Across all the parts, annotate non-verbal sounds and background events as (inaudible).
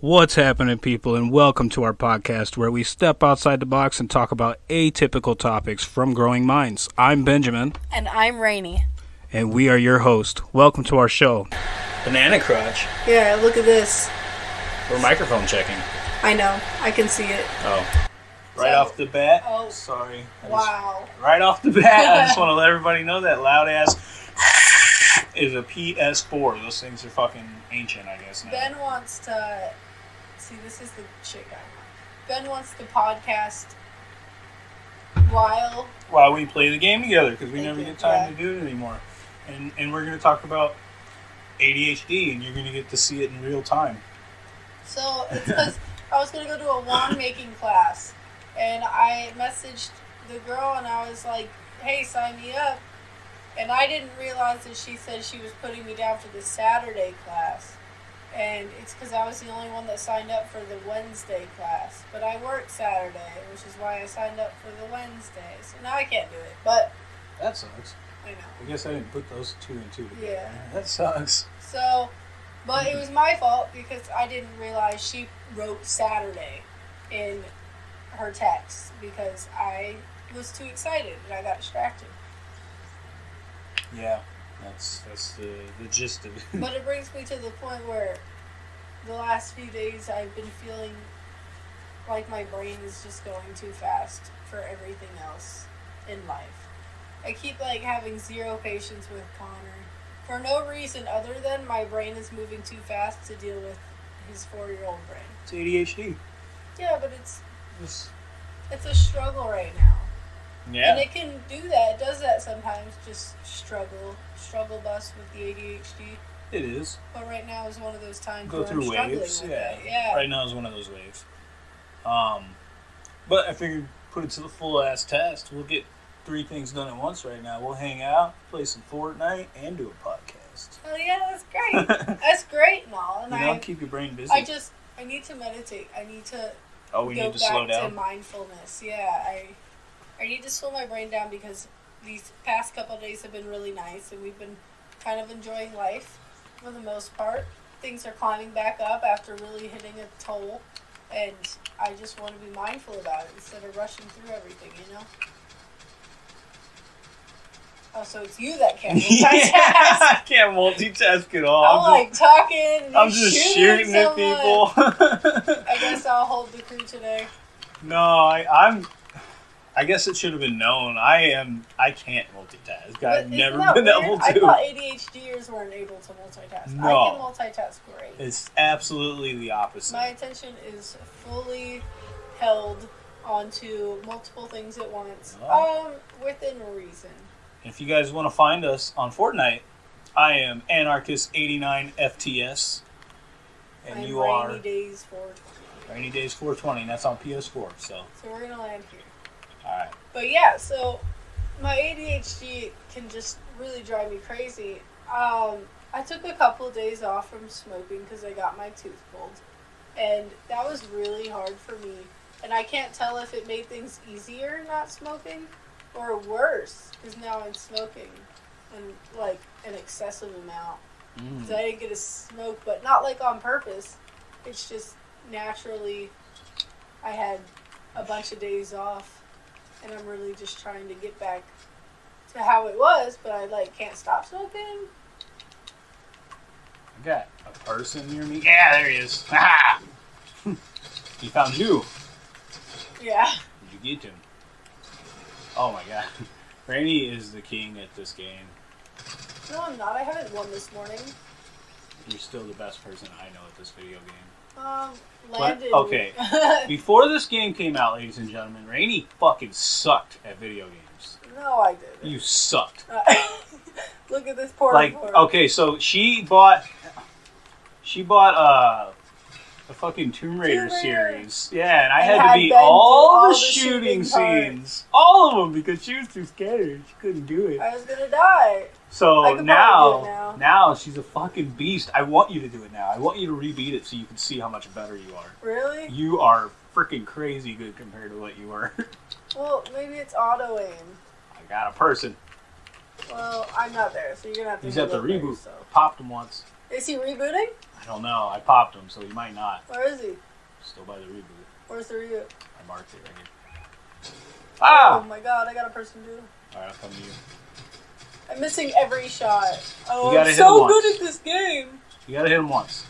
What's happening, people, and welcome to our podcast where we step outside the box and talk about atypical topics from growing minds. I'm Benjamin, And I'm Rainy. and we are your host. Welcome to our show. Banana crotch. Yeah, look at this. We're microphone checking. I know. I can see it. Oh. Right So- off the bat. Oh. Sorry. I just- Wow. right off the bat, I just (laughs) want to let everybody know that loud ass is a PS4. Those things are fucking ancient, I guess. Now. Ben wants to. See, this is the shit guy. Ben wants to podcast while. while we play the game together because we never get time to do it anymore. And and we're gonna talk about ADHD, and you're gonna get to see it in real time. So it's because (laughs) I was gonna go to a wand making class, and I messaged the girl and I was like, "Hey, sign me up." And I didn't realize that she said she was putting me down for the Saturday class, and it's because I was the only one that signed up for the Wednesday class. But I work Saturday, which is why I signed up for the Wednesday. So now I can't do it. But That sucks. I know. I guess I didn't put those two and two together. Yeah. That sucks. So, but it was my fault because I didn't realize she wrote Saturday in her text because I was too excited and I got distracted. Yeah, that's that's the the gist of it. But it (laughs) brings me to the point where the last few days I've been feeling like my brain is just going too fast for everything else in life. I keep like having zero patience with Connor for no reason other than my brain is moving too fast to deal with his four year old brain. it's ADHD. Yeah, but it's It's- it's a struggle right now. And it can do that. It does that sometimes. Just struggle, struggle bus with the ADHD. it is. But right now is one of those times Go where through I'm waves. Yeah. it. Yeah. Right now is one of those waves. Um, but I figured put it to the full ass test. We'll get three things done at once right now. We'll hang out, play some Fortnite, and do a podcast. Oh yeah, that's great. (laughs) that's great and all. And You know, I, keep your brain busy. I just, I need to meditate. I need to oh, we go need to back slow to down. mindfulness. Yeah, I, I need to slow my brain down because these past couple of days have been really nice, and we've been kind of enjoying life for the most part. Things are climbing back up after really hitting a toll, and I just want to be mindful about it instead of rushing through everything. You know. Oh, so it's you that can't (laughs) multitask. I can't multitask at all. I'm I'm like talking. just, I'm just shooting shooting at people. (laughs) I guess I'll hold the crew today. no, I, I'm. I guess it should have been known. I am. I can't multitask. I've never been weird? able I to. thought ADHDers weren't able to multitask. No. I can multitask great. It's absolutely the opposite. My attention is fully held onto multiple things at once, Oh. um, within reason. If you guys want to find us on Fortnite, I am Anarchist89 FTS, and I'm you rainy are days for. Rainy Days 420. That's on PS4. So, So we're gonna land here. All right. But yeah, so my ADHD can just really drive me crazy. Um, I took a couple of days off from smoking because I got my tooth pulled, and that was really hard for me. And I can't tell if it made things easier not smoking or worse because now I'm smoking and like an excessive amount. Mm. 'Cause I didn't get to smoke, but not like on purpose. It's just naturally I had a bunch of days off, and I'm really just trying to get back to how it was. But I like can't stop smoking. I got a person near me. Yeah, there he is. (laughs) Ha! he found you. Yeah, Did you get him? Oh my god. (laughs) Rainy is the king at this game. no, I'm not. I haven't won this morning. You're still the best person I know at this video game. Um, Landon. okay. (laughs) Before this game came out, ladies and gentlemen, Rainy fucking sucked at video games. no, I didn't. You sucked. (laughs) Look at this poor. Like, okay, so she bought, she bought uh, the fucking Tomb Raider Tomb Raider. series. Yeah, and I And had to had be all, all the the shooting, shooting scenes, all of them, because she was too scared. She couldn't do it. I was gonna die. So now, it now she's a fucking beast. I want you to do it now. I want you to rebeat it so you can see how much better you are. Really? You are freaking crazy good compared to what you were. (laughs) Well, maybe it's auto aim. I got a person. Well, I'm not there, so you're gonna have to. He's at the look there reboot. yourself. Popped him once. Is he rebooting? I don't know. I popped him, so he might not. Where is he? Still by the reboot. Where's the reboot? I marked it right here. Ah! Oh my god, I got a person too. Alright, I'll come to you. I'm missing every shot. Oh, I'm hit so him good at this game. You gotta hit him once.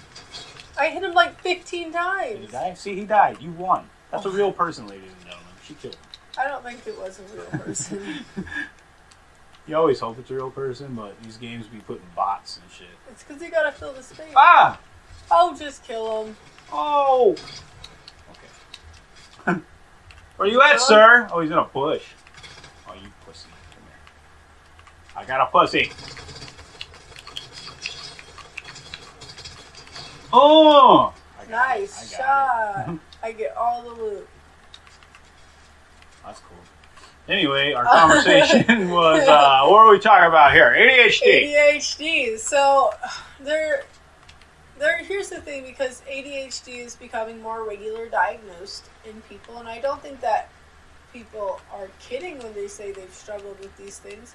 I hit him like 15 Did times. he die? See, he died. You won. That's Oh. a real person, ladies and gentlemen. She killed him. I don't think it was a real person. (laughs) You always hope it's a real person, but these games be putting bots and shit. it's because you gotta fill the space. Ah! Oh, just kill him. Oh! Okay. (laughs) Where you at, Huh? sir? Oh, he's in a bush. Oh, you pussy. Come here. I got a pussy. Oh! I got Nice it. I got shot. it. (laughs) I get all the loot. That's cool. Anyway, our (laughs) conversation was, uh, what are we talking about here? ADHD. ADHD. So there, there. Here's the thing: because ADHD is becoming more regular diagnosed in people, and I don't think that people are kidding when they say they've struggled with these things.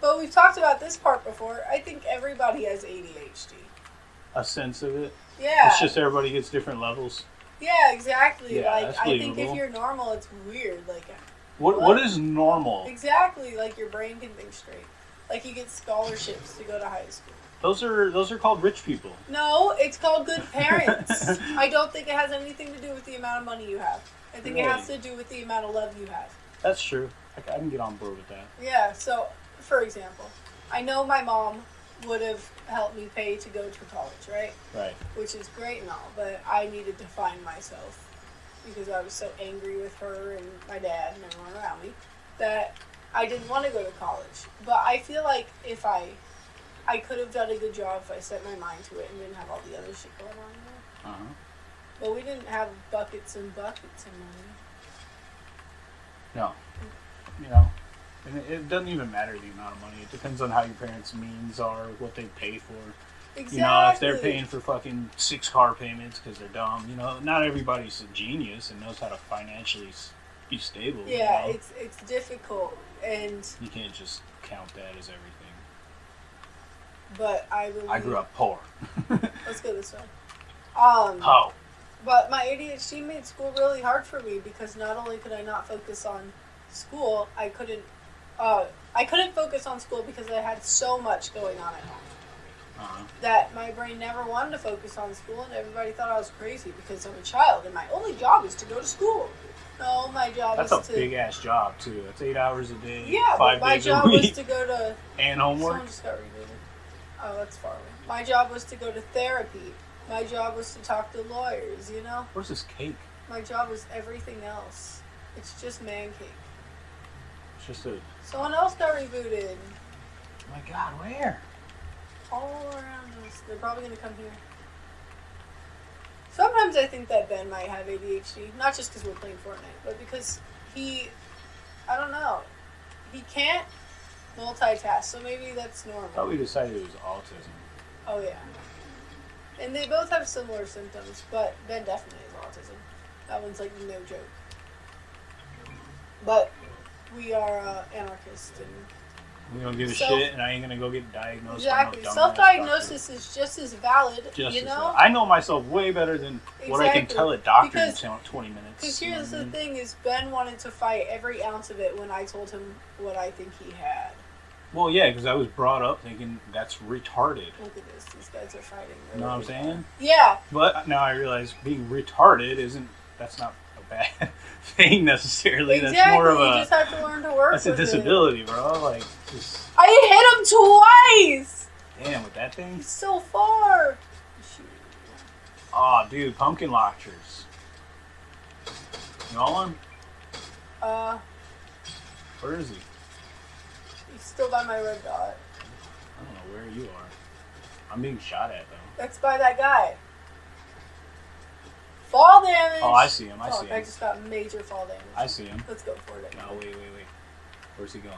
But we've talked about this part before. I think everybody has ADHD. A sense of it. Yeah. It's just everybody gets different levels. yeah, exactly. Yeah, like I think if you're normal, it's weird. Like What What? Is normal? exactly, like your brain can think straight. Like you get scholarships to go to high school. Those are those are called rich people. No, it's called good (laughs) parents. I don't think it has anything to do with the amount of money you have. I think it has to do with the amount of love you have. That's true. I, I can get on board with that. Yeah, so for example, I know my mom would have helped me pay to go to college, right? Right. Which is great and all, but I needed to find myself because I was so angry with her and my dad and everyone around me that I didn't want to go to college. But I feel like if I I could have done a good job if I set my mind to it and didn't have all the other shit going on there. Uh huh. But we didn't have buckets and buckets of money. No. You know, and it, it doesn't even matter the amount of money. It depends on how your parents' means are, what they pay for. Exactly. You know, if they're paying for fucking six car payments because they're dumb, you know, not everybody's a genius and knows how to financially be stable. you Yeah, know? it's it's difficult, and you can't just count that as everything. but I believe. I grew up poor. (laughs) Let's go this way. Um, Oh. but my ADHD made school really hard for me because not only could I not focus on school, I couldn't. Uh, I couldn't focus on school because I had so much going on at home Uh-huh. that my brain never wanted to focus on school, and everybody thought I was crazy because I'm a child and my only job is to go to school. No, my job That's is a to. big ass job too. That's eight hours a day, yeah, five my days job a was week, to go to and homework. Someone just got rebooted. Oh, that's far away. My job was to go to therapy. My job was to talk to lawyers, you know? Where's this cake? My job was everything else. It's just man cake. It's just a. Someone else got rebooted. Oh my God, where? All around us. They're probably gonna come here. Sometimes I think that Ben might have ADHD. Not just because we're playing Fortnite, but because he. I don't know. He can't multitask, so maybe that's normal. I thought we decided it was autism. Oh yeah. And they both have similar symptoms, but Ben definitely has autism. That one's like no joke. But we are uh, anarchists and We don't give a shit, and I ain't gonna go get diagnosed. exactly no self-diagnosis is just as valid. Just you know. I know myself way better than what I can tell a doctor Because- in twenty minutes. because here's I the mean? thing: is Ben wanted to fight every ounce of it when I told him what I think he had. Well, yeah, because I was brought up thinking that's retarded. Look at this; these guys are fighting. You know what I'm saying? Yeah, But now I realize being retarded isn't. That's not bad (laughs) thing necessarily. exactly. That's more of a. you just have to learn to work. That's a with it. disability, bro. Like, just I hit him twice. damn with that thing. He's so far. Shoot. Oh, dude, pumpkin launchers. You want one? Uh, Where is he? he's still by my red dot. I don't know where you are. I'm being shot at though. That's by that guy. Damage. Oh, I see him. I Fuck, see him. I just got major fall damage. I see him. Let's go for it. No, wait, wait, wait. Where's he going?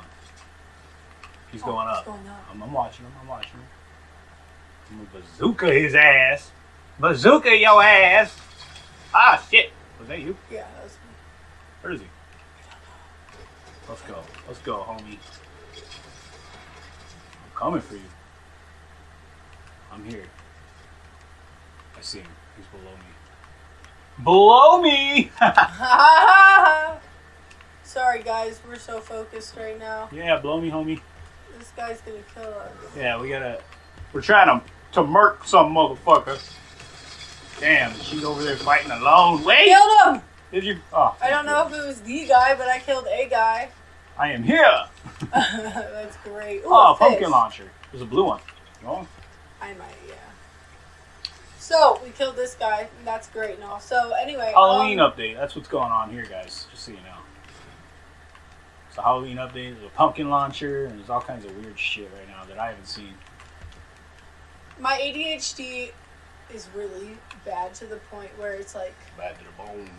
He's Oh, going he's up. going up. I'm, I'm watching him. I'm watching him. I'm gonna bazooka his ass. Bazooka your ass. Ah, shit. Was that you? Yeah, that was me. Where is he? Let's go. Let's go, homie. I'm coming for you. I'm here. I see him. He's below me. Below me! (laughs) Sorry, guys. We're so focused right now. yeah, blow me, homie. This guy's gonna kill us. Yeah, we gotta. We're trying to to murk some motherfucker. Damn, she's over there fighting alone. Wait, Killed him! did you? Oh, I don't know if it was the guy, but I killed a guy. I am here. (laughs) That's great. Ooh, Oh, a pumpkin launcher. There's a blue one. No? I might, yeah. So we killed this guy. And that's great and all. So anyway, Halloween um, update. That's what's going on here, guys. Just so you know. It's a Halloween update. There's a pumpkin launcher, and there's all kinds of weird shit right now that I haven't seen. my ADHD is really bad to the point where it's like. Bad to the bone.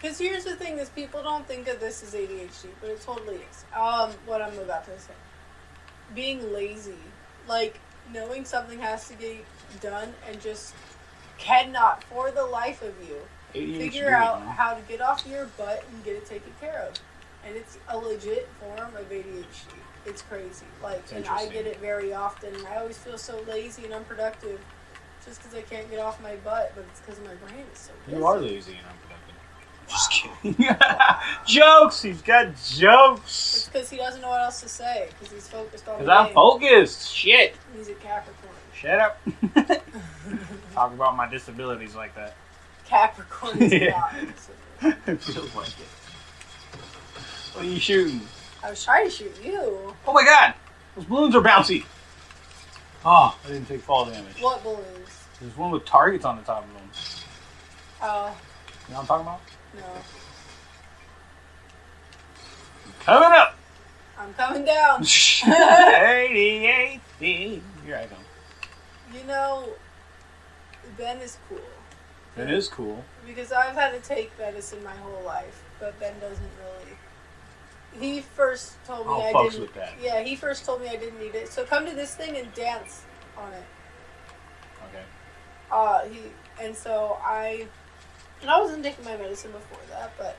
Because here's the thing: is people don't think of this as ADHD, but it totally is. Um, what I'm about to say, being lazy, like knowing something has to get done and just cannot, for the life of you, ADHD, figure out man. how to get off your butt and get it taken care of. And it's a legit form of ADHD. It's crazy. Like, It's and I get it very often. I always feel so lazy and unproductive just because I can't get off my butt, but it's because my brain is so busy. You are lazy and unproductive. Just kidding. (laughs) (laughs) jokes. He's got jokes. It's jokes. because he doesn't know what else to say because he's focused on the Because I'm focused. Shit. He's a Capricorn. Shut up. (laughs) Talk about my disabilities like that. Capricorn is (laughs) Yeah. not. it feels like it. What are you shooting? I was trying to shoot you. Oh my god! Those balloons are bouncy! Oh, I didn't take fall damage. What balloons? There's one with targets on the top of them. Oh, You know what I'm talking about? no. Coming up! I'm coming down. (laughs) 88 feet. Here I come. You know, Ben is cool. That is cool. Because I've had to take medicine my whole life, but Ben doesn't really. He first told me I'll I fucks didn't. with that. Yeah, he first told me I didn't need it. So come to this thing and dance on it. Okay. Uh, he and so I, and I wasn't taking my medicine before that, but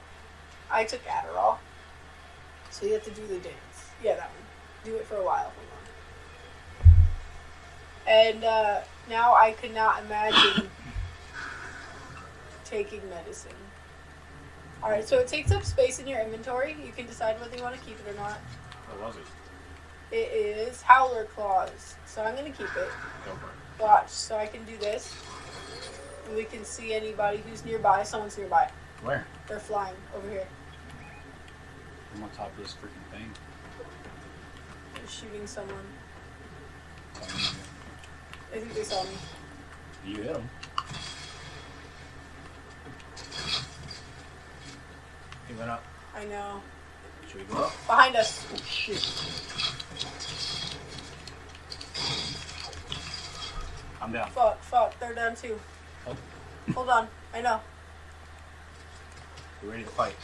I took Adderall. So you have to do the dance. Yeah, that one. Do it for a while. Hold on. And uh, now I could not imagine taking medicine. All right, so it takes up space in your inventory. You can decide whether you want to keep it or not. What was it? It is Howler Claws, so I'm gonna keep it. Go for it. Watch, so I can do this. And we can see anybody who's nearby. Someone's nearby. Where? They're flying over here. I'm on top of this freaking thing. They're shooting someone. Tell me I think they saw me. You hit him. He went up. I know. Should we go up? Behind us. Oh shit. I'm down. Fuck, fuck. They're down too. Oh. Hold on. I know. We're ready to fight.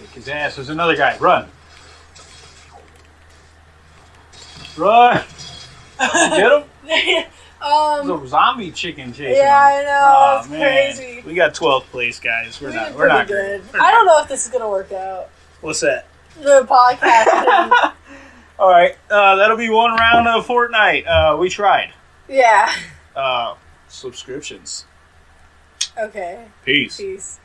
Kick his ass. There's another guy. Run. Run. Get him? There's (laughs) um. a zombie chicken chasing Yeah. I know. Aw, it's man. crazy. We got 12th place, guys. We're We not. We're not good. good. We're I don't know if this is gonna work out. What's that? The podcast. (laughs) All right. Uh, that'll be one round of Fortnite. Uh, we tried. yeah. Uh, subscriptions. Okay. Peace. Peace.